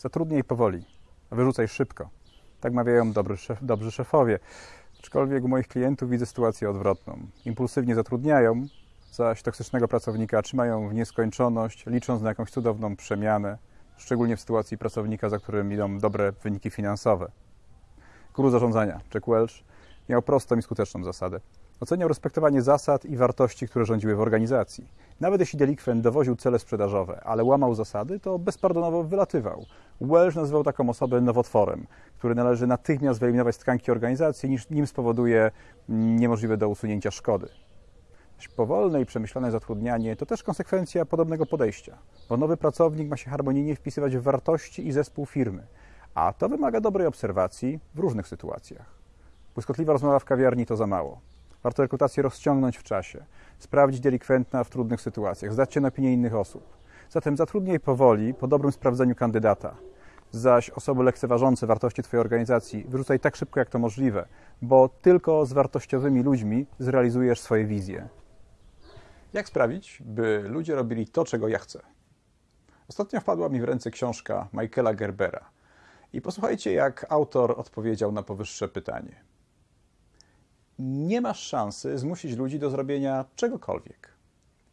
Zatrudniaj powoli, wyrzucaj szybko. Tak mawiają dobry szef, dobrzy szefowie. Aczkolwiek u moich klientów widzę sytuację odwrotną. Impulsywnie zatrudniają, zaś toksycznego pracownika trzymają w nieskończoność, licząc na jakąś cudowną przemianę, szczególnie w sytuacji pracownika, za którym idą dobre wyniki finansowe. Guru zarządzania, Jack Welch, miał prostą i skuteczną zasadę. Oceniał respektowanie zasad i wartości, które rządziły w organizacji. Nawet jeśli delikwent dowoził cele sprzedażowe, ale łamał zasady, to bezpardonowo wylatywał. Welch nazywał taką osobę nowotworem, który należy natychmiast wyeliminować z tkanki organizacji, niż nim spowoduje niemożliwe do usunięcia szkody. Powolne i przemyślane zatrudnianie to też konsekwencja podobnego podejścia, bo nowy pracownik ma się harmonijnie wpisywać w wartości i zespół firmy, a to wymaga dobrej obserwacji w różnych sytuacjach. Błyskotliwa rozmowa w kawiarni to za mało. Warto rekrutację rozciągnąć w czasie, sprawdzić delikwentna w trudnych sytuacjach, zdać się na opinię innych osób. Zatem zatrudnij powoli, po dobrym sprawdzeniu kandydata. Zaś osoby lekceważące wartości Twojej organizacji wyrzucaj tak szybko, jak to możliwe, bo tylko z wartościowymi ludźmi zrealizujesz swoje wizje. Jak sprawić, by ludzie robili to, czego ja chcę? Ostatnio wpadła mi w ręce książka Michaela Gerbera. I posłuchajcie, jak autor odpowiedział na powyższe pytanie. Nie masz szansy zmusić ludzi do zrobienia czegokolwiek.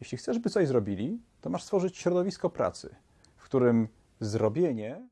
Jeśli chcesz, by coś zrobili, to masz stworzyć środowisko pracy, w którym zrobienie